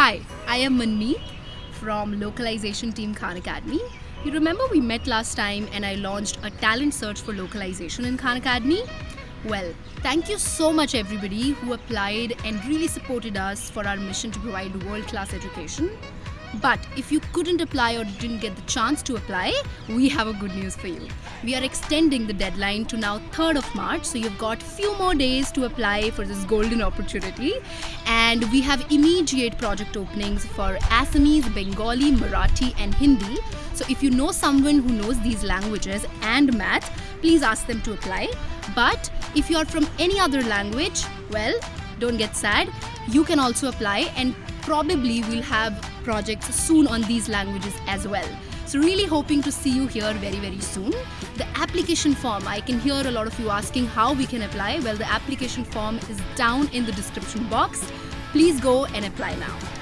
Hi, I am Manmeet from localization team Khan Academy. You remember we met last time and I launched a talent search for localization in Khan Academy? Well, thank you so much everybody who applied and really supported us for our mission to provide world-class education. But if you couldn't apply or didn't get the chance to apply, we have a good news for you. We are extending the deadline to now 3rd of March, so you've got few more days to apply for this golden opportunity. And we have immediate project openings for Assamese, Bengali, Marathi and Hindi. So if you know someone who knows these languages and math, please ask them to apply. But if you are from any other language, well, don't get sad. You can also apply and probably we'll have projects soon on these languages as well. So really hoping to see you here very very soon. The application form, I can hear a lot of you asking how we can apply. Well, the application form is down in the description box. Please go and apply now.